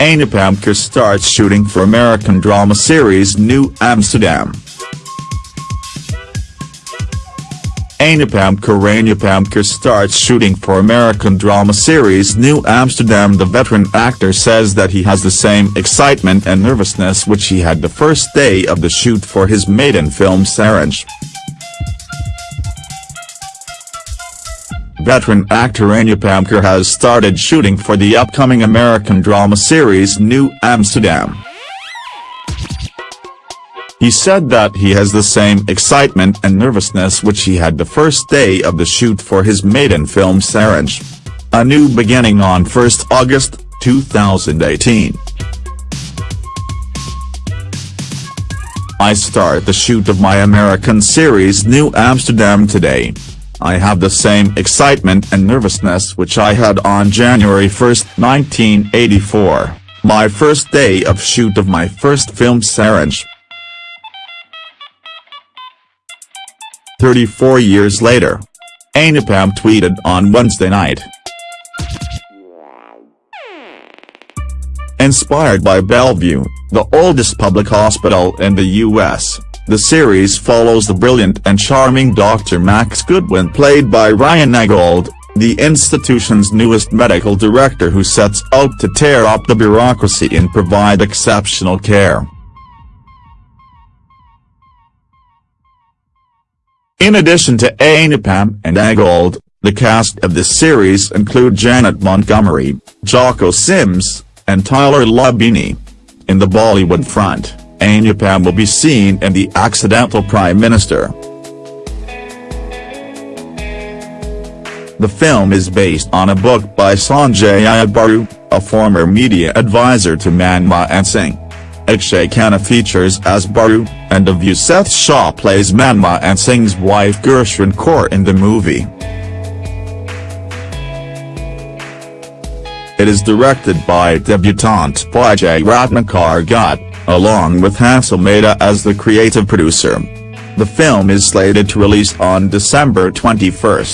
Anupam Kher starts shooting for American drama series New Amsterdam. Anupam Kher Anupam Kher starts shooting for American drama series New Amsterdam The veteran actor says that he has the same excitement and nervousness which he had the first day of the shoot for his maiden film Saaransh. Veteran actor Anupam Kher has started shooting for the upcoming American drama series New Amsterdam. He said that he has the same excitement and nervousness which he had the first day of the shoot for his maiden film Saaransh. A new beginning on 1st August, 2018. I start the shoot of my American series New Amsterdam today. I have the same excitement and nervousness which I had on January 1, 1984, my first day of shoot of my first film Saaransh. 34 years later. Anupam tweeted on Wednesday night. Inspired by Bellevue, the oldest public hospital in the U.S., the series follows the brilliant and charming Dr. Max Goodwin played by Ryan Eggold, the institution's newest medical director who sets out to tear up the bureaucracy and provide exceptional care. In addition to Anupam and Eggold, the cast of this series include Janet Montgomery, Jocko Sims, and Tyler Labine. In the Bollywood front. Anupam will be seen in The Accidental Prime Minister. The film is based on a book by Sanjay Baru, a former media advisor to Manmohan Singh. Akshaye Khanna features as Baru, and Divya Seth Shah plays Manmohan Singh's wife Gursharan Kaur in the movie. It is directed by debutante Vijay Ratnakar Gutte along with Hansal Mehta as the creative producer. The film is slated to release on December 21.